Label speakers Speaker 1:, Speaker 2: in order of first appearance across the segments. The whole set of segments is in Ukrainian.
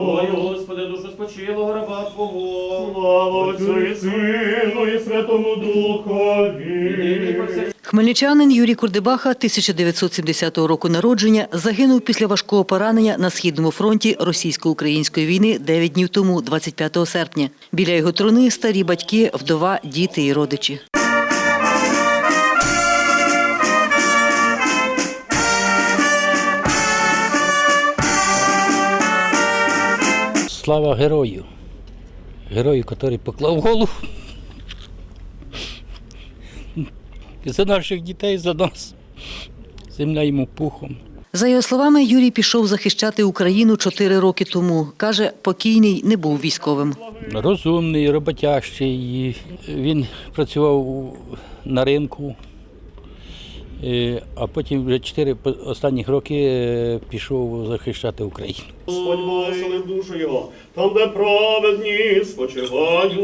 Speaker 1: Ой, Господи, душу спочилого раба Твого.
Speaker 2: Слава Отцю і Сину і Святому Духові.
Speaker 3: Хмельничанин Юрій Курдебаха 1970 року народження загинув після важкого поранення на східному фронті російсько-української війни 9 днів тому, 25 серпня. Біля його труни старі батьки, вдова, діти і родичі.
Speaker 4: Слава герою. Герою, який поклав голову. За наших дітей, за нас. Земля йому пухом.
Speaker 3: За його словами, Юрій пішов захищати Україну чотири роки тому. Каже, покійний не був військовим.
Speaker 4: Розумний, роботящий. Він працював на ринку, а потім вже чотири останніх роки е, пішов захищати Україну.
Speaker 2: Господь благословив душу його, там, де праведні спочивають.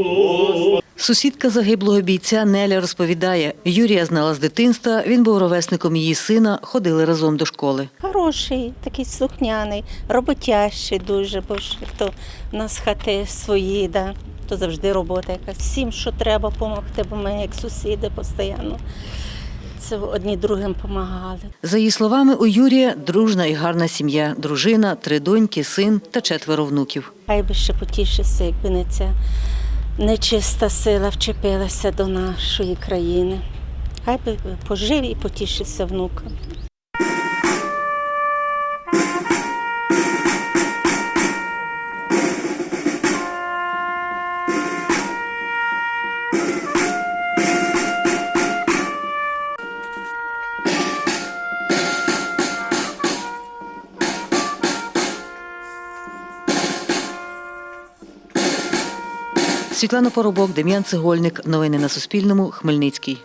Speaker 3: Сусідка загиблого бійця Неля розповідає, Юрія знала з дитинства, він був ровесником її сина, ходили разом до школи.
Speaker 5: Хороший, такий слухняний, роботящий дуже, бо ж як то в нас хати свої, да, то завжди робота якась. Всім, що треба допомогти, бо ми як сусіди постійно. Це одні другим допомагали.
Speaker 3: За її словами, у Юрія дружна і гарна сім'я, дружина, три доньки, син та четверо внуків.
Speaker 5: Хай би ще потішився, якби не ця нечиста сила вчепилася до нашої країни. Хай би пожив і потішився внукам.
Speaker 3: Світлана Поробок, Дем'ян Цегольник. Новини на Суспільному. Хмельницький.